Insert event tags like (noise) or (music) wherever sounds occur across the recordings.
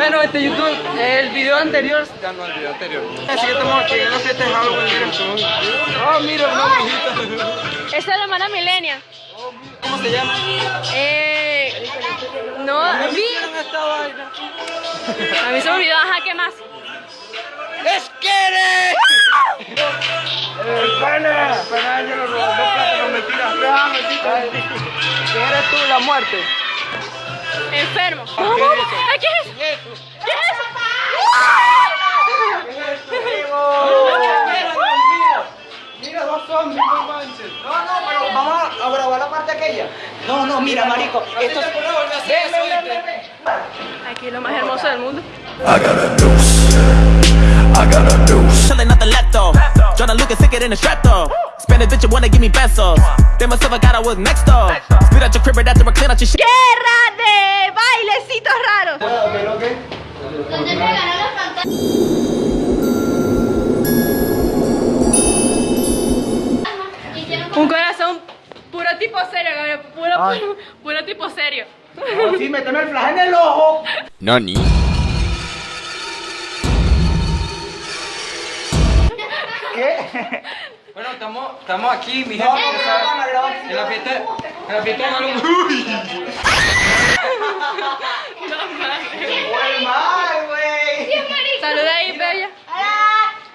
este YouTube, el video anterior, ya no el video anterior. Así que estamos de Halloween, miren. Oh, mira, una monjita. Esa es la hermana Milenia. ¿Cómo se llama? Eh. No, vi. ¿Vieron esta? A mí se me olvidó, ajá, ¿qué más? ¡Esquere! ¡El pana! Pana, yo lo robó. Ah, mentira. ¿Quién eres tú, la muerte? Enfermo. Ay, ¿Qué es? ¿Qué es? ¿Qué es? Mira, dos no manches. No, no, pero vamos a grabar la parte aquella. No, no, mira, marico, esto es... Aquí lo más hermoso del mundo. I got a deuce. I got a deuce. Chillin' out the laptop. Tryna look thicker than a strap though. Spanish bitch, you wanna give me pesos. They must have got I was next door. Spit out your crib right after I clean out your shit. Guerra serio, Gabriel. Puro, Ay. puro, puro tipo serio. No, sí, méteme el flash en el ojo. Nani. ¿Qué? Bueno, estamos, estamos aquí, mi gente. No. En la fiesta, en la fiesta de Halloween. ¡Uy! ¡Muy mal, güey! Saluda ahí, bella.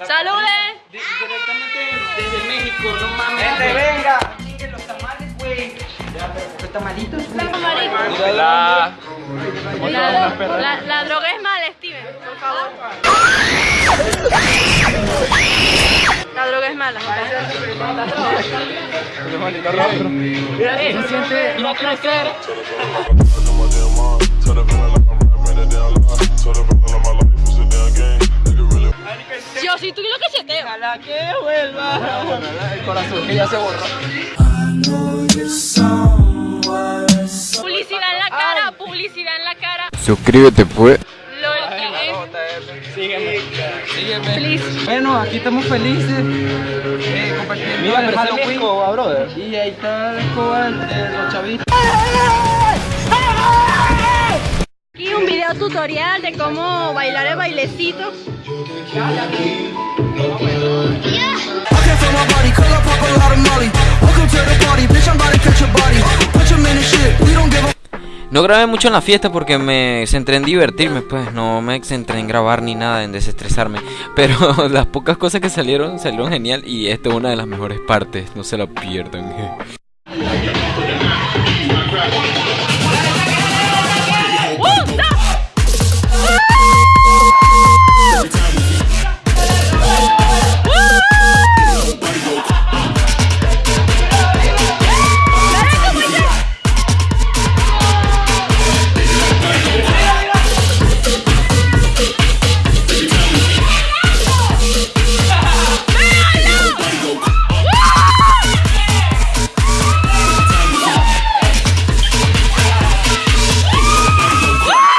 Saluden. Di- Directamente desde México, no mames. Tamales, güey. Ya, pero ¿por qué tamalitos, güey? Marico. La... La, la, la droga es mala, Steven, por favor. La droga es mala. Se siente no crecer. Yo sí, tú lo que cheteo. Ojalá que vuelva. El corazón que ya se borró. Publicidad en la cara, publicidad en la cara. Suscríbete, pues. Lol, Sígueme. Sígueme. Please. Bueno, aquí estamos felices. Eh, compartiendo Mira, el Halloween. escoba, brother. Y ahí está la escoba de los chavitos. Aquí un video tutorial de cómo bailar el bailecito. I No grabé mucho en la fiesta porque me centré en divertirme, pues no me centré en grabar ni nada, en desestresarme. Pero (laughs) las pocas cosas que salieron, salieron genial y esta es una de las mejores partes, no se la pierdan. (laughs)